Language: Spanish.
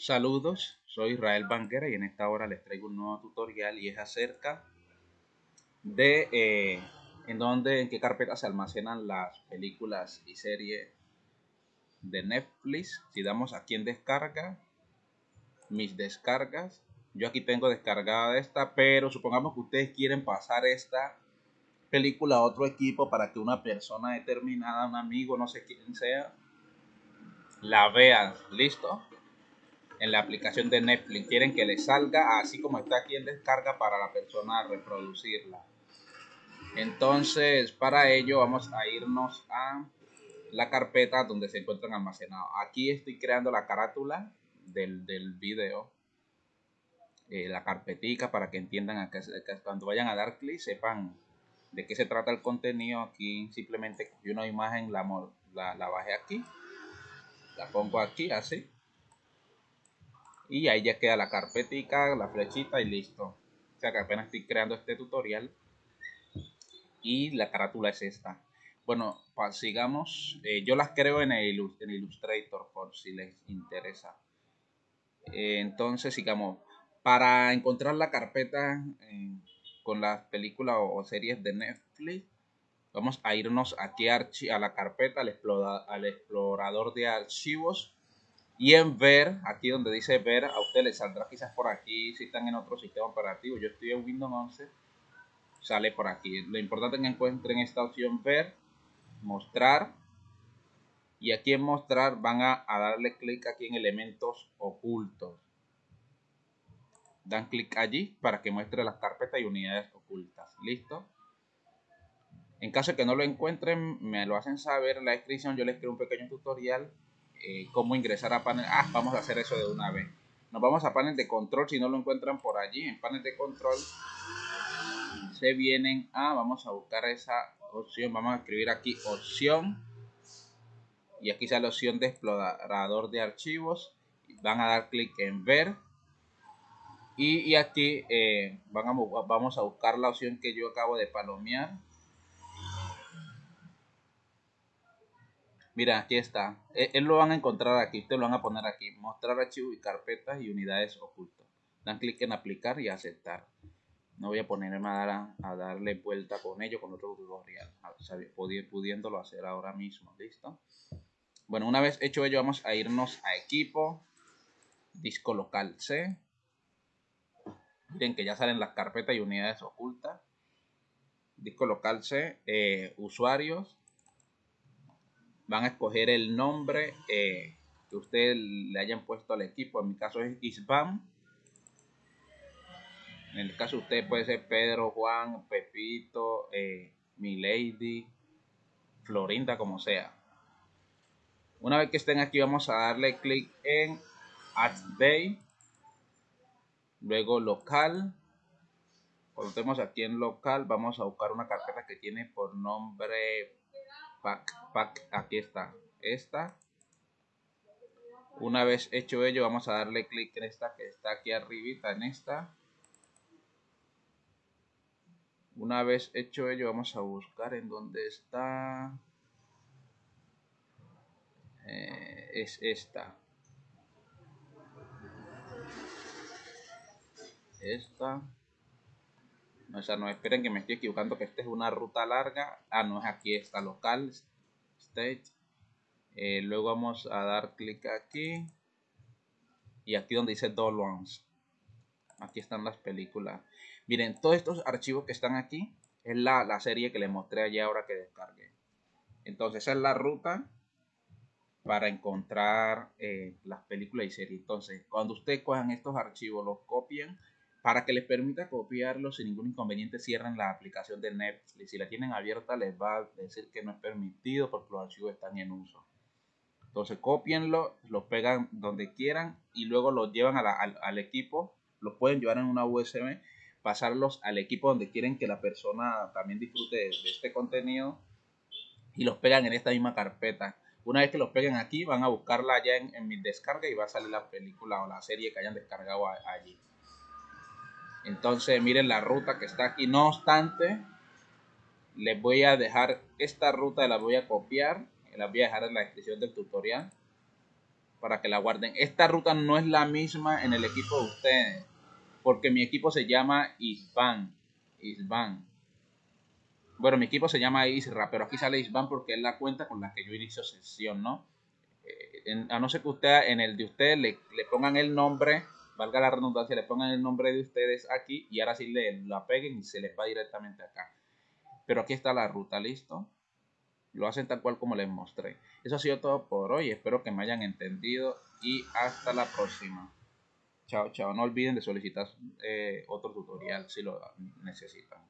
Saludos, soy Israel Banguera y en esta hora les traigo un nuevo tutorial y es acerca de eh, en dónde, en qué carpeta se almacenan las películas y series de Netflix. Si damos aquí en descarga, mis descargas, yo aquí tengo descargada esta, pero supongamos que ustedes quieren pasar esta película a otro equipo para que una persona determinada, un amigo, no sé quién sea, la vea. ¿Listo? En la aplicación de Netflix. Quieren que le salga así como está aquí en descarga para la persona reproducirla. Entonces, para ello vamos a irnos a la carpeta donde se encuentran almacenados. Aquí estoy creando la carátula del, del video. Eh, la carpetica para que entiendan a que, cuando vayan a dar clic sepan de qué se trata el contenido. Aquí simplemente cogí una imagen, la, la, la bajé aquí. La pongo aquí así y ahí ya queda la carpetica, la flechita y listo. O sea que apenas estoy creando este tutorial y la carátula es esta. Bueno, sigamos. Eh, yo las creo en, el, Illustrator por si les interesa. Eh, entonces, sigamos. Para encontrar la carpeta eh, con las películas o, series de Netflix, vamos a irnos aquí a, a la carpeta, al, al explorador de archivos y en ver, aquí donde dice ver, a usted le saldrá quizás por aquí si están en otro sistema operativo. Yo estoy en Windows 11, sale por aquí. Lo importante es que encuentren esta opción ver, mostrar. Y aquí en mostrar van a, darle clic aquí en elementos ocultos. Dan clic allí para que muestre las carpetas y unidades ocultas. ¿Listo? En caso de que no lo encuentren, me lo hacen saber en la descripción. Yo les creo un pequeño tutorial eh, cómo ingresar a panel. Ah, vamos a hacer eso de una vez. Nos vamos a panel de control si no lo encuentran por allí. En panel de control se vienen a, vamos a buscar esa opción. Vamos a escribir aquí opción. Y aquí sale la opción de explorador de archivos. Van a dar clic en ver. Y, aquí eh, van a, vamos a buscar la opción que yo acabo de palomear Mira, aquí está. E, él, lo van a encontrar aquí. Ustedes lo van a poner aquí. Mostrar archivos y carpetas y unidades ocultas. Dan clic en aplicar y aceptar. No voy a ponerme a, a darle vuelta con ello con otro tutorial. Pudiéndolo hacer ahora mismo. ¿Listo? Bueno, una vez hecho ello, vamos a irnos a equipo. Disco local C. Miren que ya salen las carpetas y unidades ocultas. Disco local C. Eh, usuarios van a escoger el nombre eh, que ustedes le hayan puesto al equipo. En mi caso es Isbam. En el caso de usted puede ser Pedro, Juan, Pepito, eh, Milady, Florinda, como sea. Una vez que estén aquí vamos a darle clic en Add Day. Luego local. Cuando estemos aquí en local vamos a buscar una carpeta que tiene por nombre pack, pack, aquí está, esta. Una vez hecho ello, vamos a darle clic en esta que está aquí arribita, en esta. Una vez hecho ello, vamos a buscar en dónde está. Eh, es esta. Esta. O sea, no esperen que me estoy equivocando, que esta es una ruta larga. Ah, no, es aquí esta local, state. Eh, luego vamos a dar clic aquí. Y aquí donde dice Dolons. Aquí están las películas. Miren, todos estos archivos que están aquí es la, la serie que les mostré allá ahora que descargué. Entonces, esa es la ruta para encontrar eh, las películas y series. Entonces, cuando ustedes cojan estos archivos, los copien para que les permita copiarlo sin ningún inconveniente, cierren la aplicación de Netflix. Si la tienen abierta, les va a decir que no es permitido porque los archivos están en uso. Entonces, copienlo, lo pegan donde quieran y luego los llevan al, equipo. Los pueden llevar en una USB, pasarlos al equipo donde quieren que la persona también disfrute de, este contenido y los pegan en esta misma carpeta. Una vez que los peguen aquí, van a buscarla allá en, en mi descarga y va a salir la película o la serie que hayan descargado allí. Entonces miren la ruta que está aquí. No obstante, les voy a dejar esta ruta, la voy a copiar. La voy a dejar en la descripción del tutorial. para que la guarden. Esta ruta no es la misma en el equipo de ustedes, porque mi equipo se llama Isban. Isban. Bueno, mi equipo se llama Isra, pero aquí sale Isban porque es la cuenta con la que yo inicio sesión, ¿no? Eh, a no ser que usted en el de ustedes le, le, pongan el nombre, valga la redundancia, le pongan el nombre de ustedes aquí y ahora sí le la peguen y se les va directamente acá. Pero aquí está la ruta, ¿listo? Lo hacen tal cual como les mostré. Eso ha sido todo por hoy. Espero que me hayan entendido y hasta la próxima. Chao, chao. No olviden de solicitar eh, otro tutorial si lo necesitan.